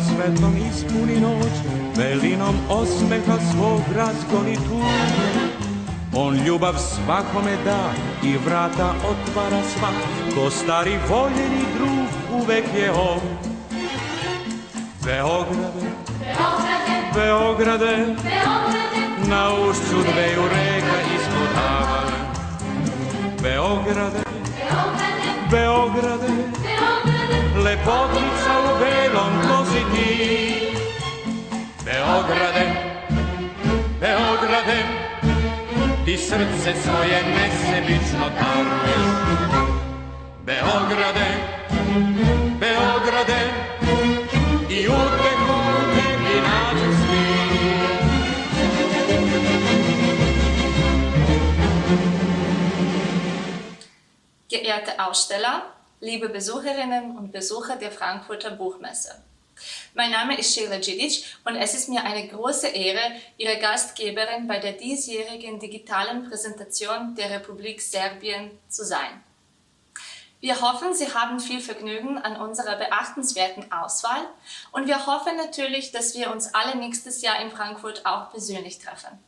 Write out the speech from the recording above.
svetlom ispuni noć, velinom osmeha svog razgoni tužu. On ljubav svakome da i vrata otvara sva, ko stari voljeni drug uvek je on. Beograde, Beograde, na ušću dveju reka ispod avale. Beograde, Beograde, lepotica u belom kosi ti. Beograde, Beograde, ti srce svoje nesebično daruješ. Beograde, Beograde, i uteku u tebi nađu svi. Geehrte Aussteller, liebe Besucherinnen und Besucher der Frankfurter Buchmesse. Mein Name ist Sheila Djidic und es ist mir eine große Ehre, Ihre Gastgeberin bei der diesjährigen digitalen Präsentation der Republik Serbien zu sein. Wir hoffen, Sie haben viel Vergnügen an unserer beachtenswerten Auswahl und wir hoffen natürlich, dass wir uns alle nächstes Jahr in Frankfurt auch persönlich treffen.